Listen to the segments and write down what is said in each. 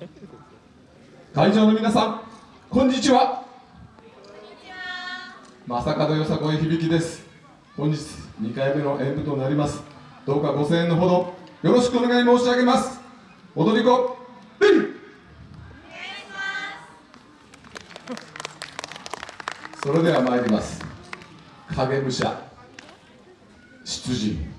会場の皆さんこんにちは。正門よさこい響です。本日2回目の演舞となります。どうかご声援のほどよろしくお願い申し上げます。踊り子それでは参ります。影武者出陣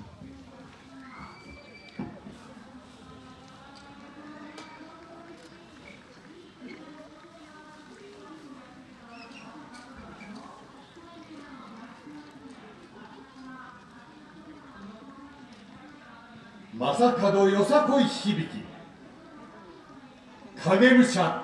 正門よさこい響き。影武者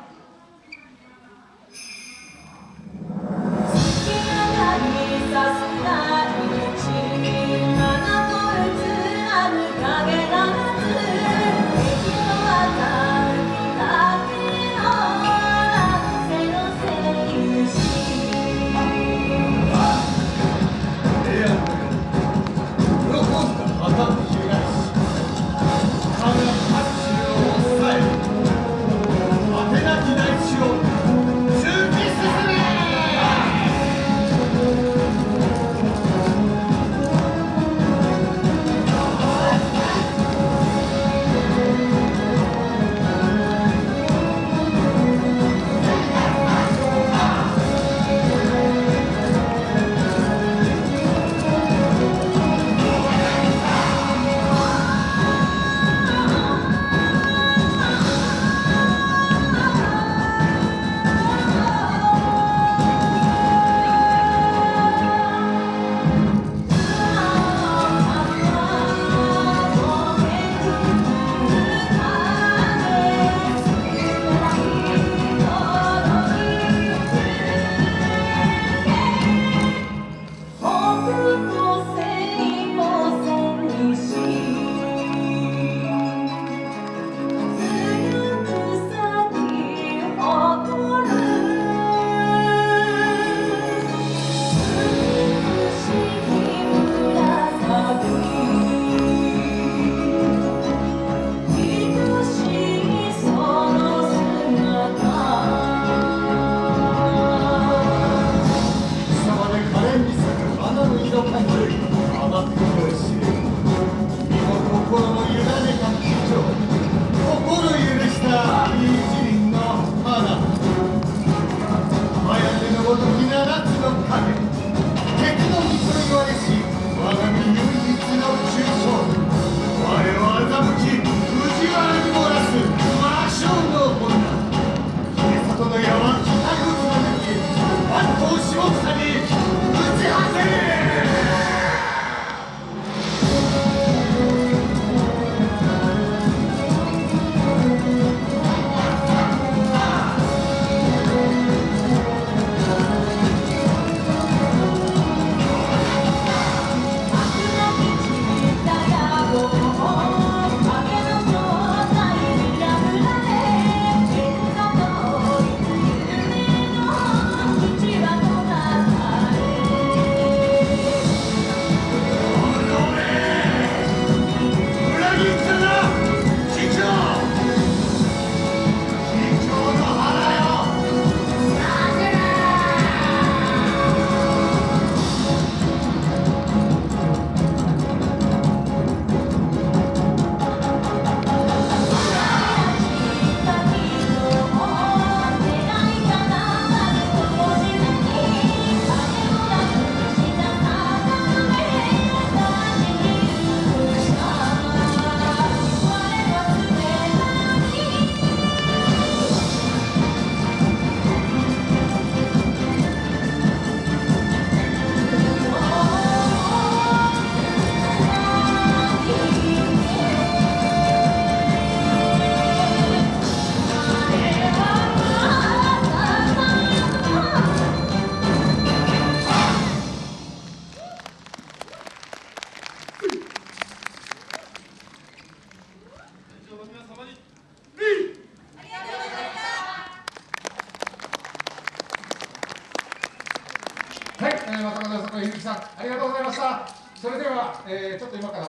はい、えー、松本さん、ゆきさん、ありがとうございました。それでは、えー、ちょっと今から